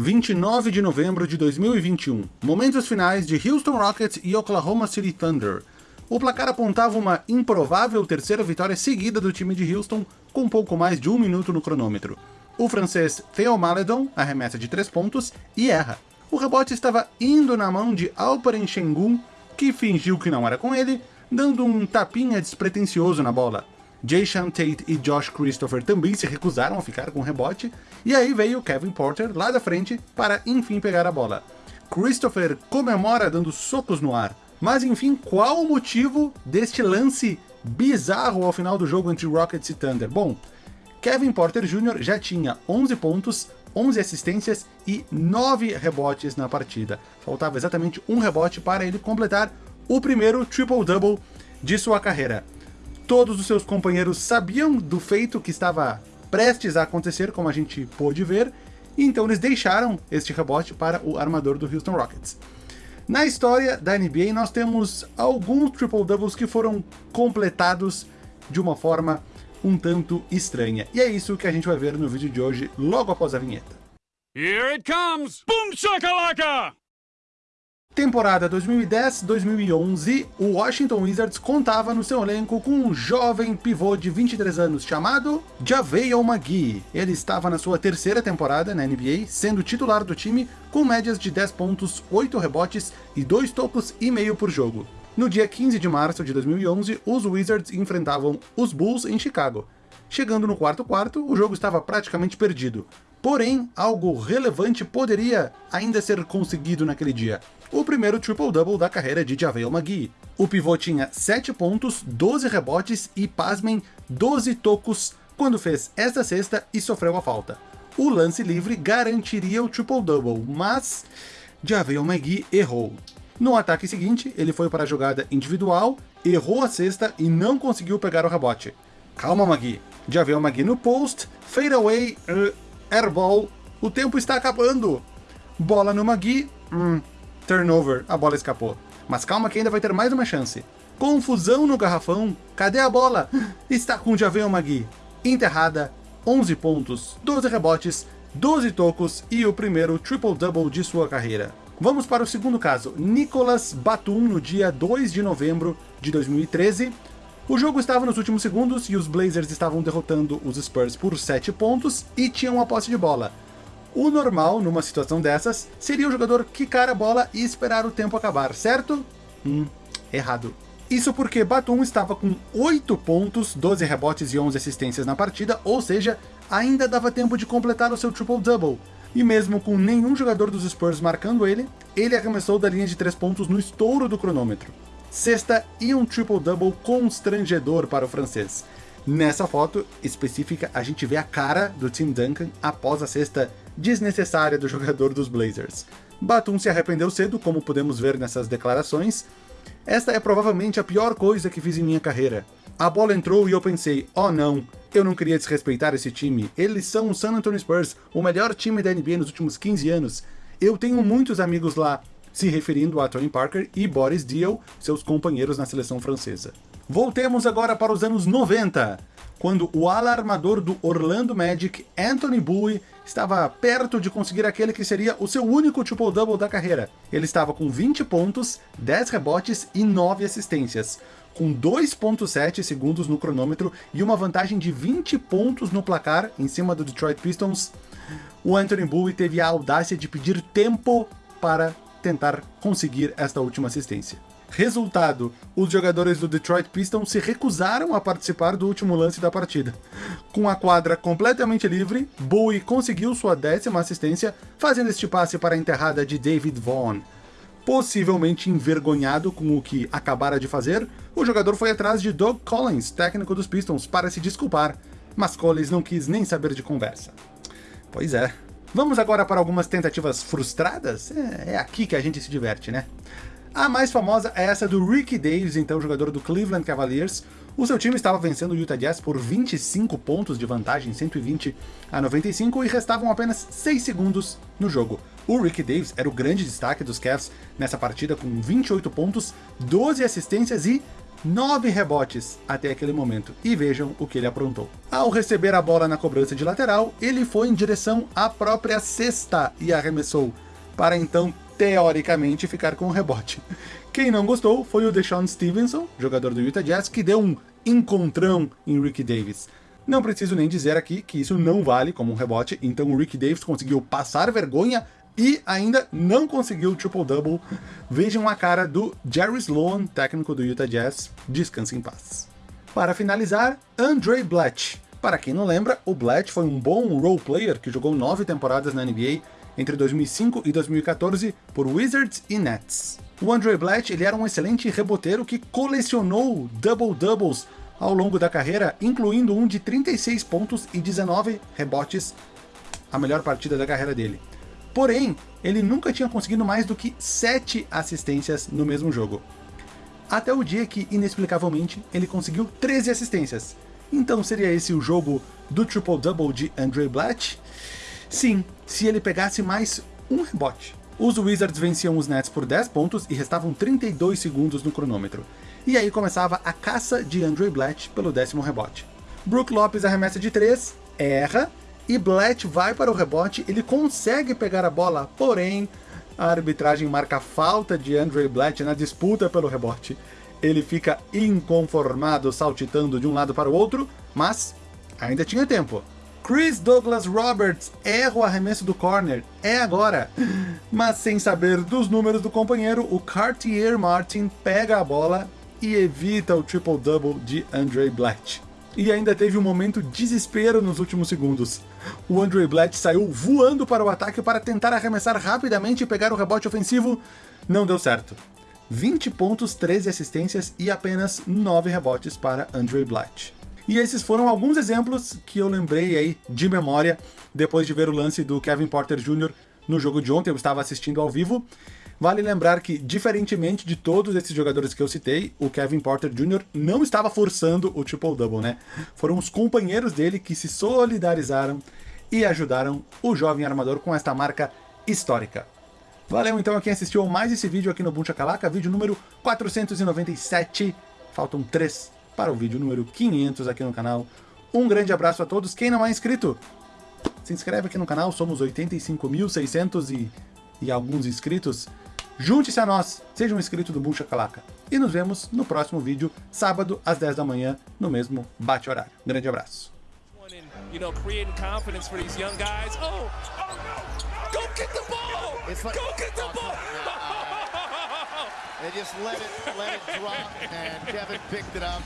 29 de novembro de 2021. Momentos finais de Houston Rockets e Oklahoma City Thunder. O placar apontava uma improvável terceira vitória seguida do time de Houston, com pouco mais de um minuto no cronômetro. O francês Theo Maledon arremessa de três pontos e erra. O rebote estava indo na mão de Alperen Sengun, que fingiu que não era com ele, dando um tapinha despretensioso na bola. Jason Tate e Josh Christopher também se recusaram a ficar com o rebote, e aí veio Kevin Porter lá da frente para enfim pegar a bola. Christopher comemora dando socos no ar. Mas enfim, qual o motivo deste lance bizarro ao final do jogo entre Rockets e Thunder? Bom, Kevin Porter Jr. já tinha 11 pontos, 11 assistências e 9 rebotes na partida. Faltava exatamente um rebote para ele completar o primeiro triple-double de sua carreira. Todos os seus companheiros sabiam do feito que estava prestes a acontecer, como a gente pôde ver, e então eles deixaram este rebote para o armador do Houston Rockets. Na história da NBA, nós temos alguns triple-doubles que foram completados de uma forma um tanto estranha. E é isso que a gente vai ver no vídeo de hoje, logo após a vinheta. Here it comes! Boom shakalaka! Temporada 2010-2011, o Washington Wizards contava no seu elenco com um jovem pivô de 23 anos chamado JaVale McGee. Ele estava na sua terceira temporada na NBA, sendo titular do time com médias de 10 pontos, 8 rebotes e 2 tocos e meio por jogo. No dia 15 de março de 2011, os Wizards enfrentavam os Bulls em Chicago. Chegando no quarto quarto, o jogo estava praticamente perdido. Porém, algo relevante poderia ainda ser conseguido naquele dia. O primeiro triple-double da carreira de JaVale McGee. O pivô tinha 7 pontos, 12 rebotes e, pasmem, 12 tocos quando fez esta cesta e sofreu a falta. O lance livre garantiria o triple-double, mas JaVale McGee errou. No ataque seguinte, ele foi para a jogada individual, errou a cesta e não conseguiu pegar o rebote. Calma, Magui. JaVale McGee no post, fadeaway, uh, airball, o tempo está acabando. Bola no Magui, hum, turnover, a bola escapou. Mas calma que ainda vai ter mais uma chance. Confusão no garrafão, cadê a bola? Está com o Javel Magui. Enterrada, 11 pontos, 12 rebotes, 12 tocos e o primeiro triple-double de sua carreira. Vamos para o segundo caso, Nicolas Batum no dia 2 de novembro de 2013. O jogo estava nos últimos segundos e os Blazers estavam derrotando os Spurs por 7 pontos e tinham a posse de bola. O normal, numa situação dessas, seria o jogador quicar a bola e esperar o tempo acabar, certo? Hum, errado. Isso porque Batum estava com 8 pontos, 12 rebotes e 11 assistências na partida, ou seja, ainda dava tempo de completar o seu triple-double. E mesmo com nenhum jogador dos Spurs marcando ele, ele arremessou da linha de 3 pontos no estouro do cronômetro sexta e um triple-double constrangedor para o francês. Nessa foto específica, a gente vê a cara do Tim Duncan após a cesta desnecessária do jogador dos Blazers. Batum se arrependeu cedo, como podemos ver nessas declarações. Esta é provavelmente a pior coisa que fiz em minha carreira. A bola entrou e eu pensei, oh não, eu não queria desrespeitar esse time. Eles são o San Antonio Spurs, o melhor time da NBA nos últimos 15 anos. Eu tenho muitos amigos lá, se referindo a Tony Parker e Boris Diaw, seus companheiros na seleção francesa. Voltemos agora para os anos 90, quando o alarmador do Orlando Magic, Anthony Bowie, estava perto de conseguir aquele que seria o seu único triple-double da carreira. Ele estava com 20 pontos, 10 rebotes e 9 assistências, com 2.7 segundos no cronômetro e uma vantagem de 20 pontos no placar em cima do Detroit Pistons. O Anthony Bowie teve a audácia de pedir tempo para tentar conseguir esta última assistência. Resultado, os jogadores do Detroit Pistons se recusaram a participar do último lance da partida. Com a quadra completamente livre, Bowie conseguiu sua décima assistência, fazendo este passe para a enterrada de David Vaughn. Possivelmente envergonhado com o que acabara de fazer, o jogador foi atrás de Doug Collins, técnico dos Pistons, para se desculpar, mas Collins não quis nem saber de conversa. Pois é, Vamos agora para algumas tentativas frustradas? É, é, aqui que a gente se diverte, né? A mais famosa é essa do Ricky Davis, então jogador do Cleveland Cavaliers. O seu time estava vencendo o Utah Jazz por 25 pontos de vantagem, 120 a 95, e restavam apenas 6 segundos no jogo. O Ricky Davis era o grande destaque dos Cavs nessa partida com 28 pontos, 12 assistências e nove rebotes até aquele momento, e vejam o que ele aprontou. Ao receber a bola na cobrança de lateral, ele foi em direção à própria cesta e arremessou, para então, teoricamente, ficar com o rebote. Quem não gostou foi o Deshaun Stevenson, jogador do Utah Jazz, que deu um encontrão em Ricky Davis. Não preciso nem dizer aqui que isso não vale como um rebote, então o Ricky Davis conseguiu passar vergonha e ainda não conseguiu o triple-double. Vejam a cara do Jerry Sloan, técnico do Utah Jazz, descanse em paz. Para finalizar, Andre Blatt. Para quem não lembra, o Blatt foi um bom role player que jogou nove temporadas na NBA entre 2005 e 2014 por Wizards e Nets. O Andre Blatt ele era um excelente reboteiro que colecionou double-doubles ao longo da carreira, incluindo um de 36 pontos e 19 rebotes, a melhor partida da carreira dele. Porém, ele nunca tinha conseguido mais do que 7 assistências no mesmo jogo. Até o dia que, inexplicavelmente, ele conseguiu 13 assistências. Então seria esse o jogo do triple-double de Andre Blatt? Sim, se ele pegasse mais um rebote. Os Wizards venciam os Nets por 10 pontos e restavam 32 segundos no cronômetro. E aí começava a caça de Andre Blatt pelo décimo rebote. Brook Lopes arremessa de 3, erra, e Blatt vai para o rebote, ele consegue pegar a bola, porém a arbitragem marca falta de Andre Blatt na disputa pelo rebote. Ele fica inconformado saltitando de um lado para o outro, mas ainda tinha tempo. Chris Douglas Roberts erra o arremesso do corner, é agora. Mas sem saber dos números do companheiro, o Cartier Martin pega a bola e evita o triple-double de Andre Blatt. E ainda teve um momento desespero nos últimos segundos. O Andre Blatt saiu voando para o ataque para tentar arremessar rapidamente e pegar o rebote ofensivo. Não deu certo. 20 pontos, 13 assistências e apenas 9 rebotes para Andre Blatt. E esses foram alguns exemplos que eu lembrei aí de memória depois de ver o lance do Kevin Porter Jr. no jogo de ontem, eu estava assistindo ao vivo, Vale lembrar que, diferentemente de todos esses jogadores que eu citei, o Kevin Porter Jr. não estava forçando o triple-double, né? Foram os companheiros dele que se solidarizaram e ajudaram o jovem armador com esta marca histórica. Valeu então a quem assistiu mais esse vídeo aqui no Buncha Calaca, vídeo número 497. Faltam 3 para o vídeo número 500 aqui no canal. Um grande abraço a todos. Quem não é inscrito, se inscreve aqui no canal. Somos 85.600 e, e alguns inscritos. Junte-se a nós, seja um inscrito do Buncha Calaca. E nos vemos no próximo vídeo, sábado, às 10 da manhã, no mesmo bate-horário. Um grande abraço. You know, creating confidence for these young guys. Oh, oh no! Go get the ball! It's like, Go get the ball! They just let it, let it drop, and Kevin picked it up.